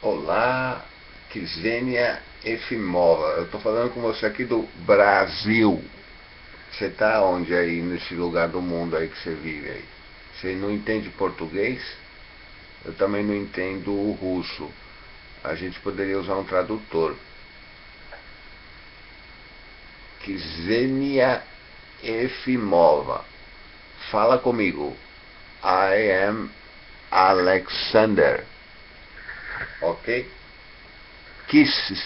Olá, Kisvênia Efimova. Eu estou falando com você aqui do Brasil. Você está onde aí, nesse lugar do mundo aí que você vive aí? Você não entende português? Eu também não entendo o russo. A gente poderia usar um tradutor. Kisvênia Efimova. Fala comigo. I am Alexander. Ok? Kisses